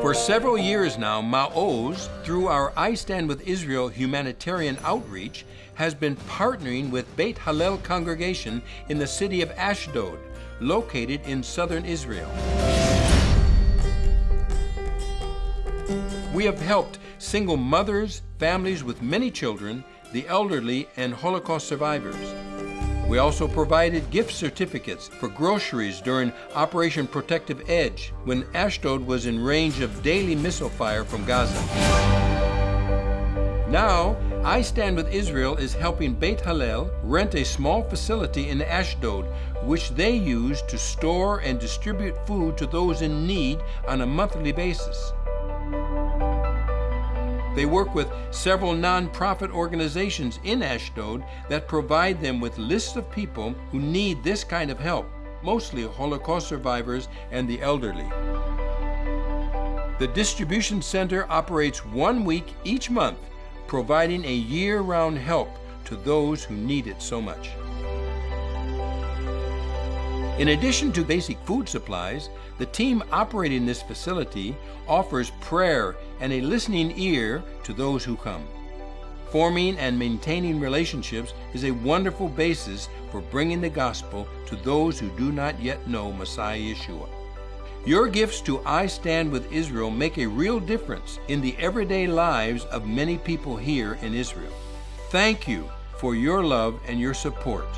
For several years now, Ma'oz, through our I Stand with Israel humanitarian outreach, has been partnering with Beit Hallel congregation in the city of Ashdod, located in southern Israel. We have helped single mothers, families with many children, the elderly, and Holocaust survivors. We also provided gift certificates for groceries during Operation Protective Edge when Ashdod was in range of daily missile fire from Gaza. Now, I Stand with Israel is helping Beit Hallel rent a small facility in Ashdod, which they use to store and distribute food to those in need on a monthly basis. They work with several nonprofit organizations in Ashdod that provide them with lists of people who need this kind of help, mostly Holocaust survivors and the elderly. The distribution center operates one week each month, providing a year-round help to those who need it so much. In addition to basic food supplies, the team operating this facility offers prayer and a listening ear to those who come. Forming and maintaining relationships is a wonderful basis for bringing the gospel to those who do not yet know Messiah Yeshua. Your gifts to I Stand with Israel make a real difference in the everyday lives of many people here in Israel. Thank you for your love and your support.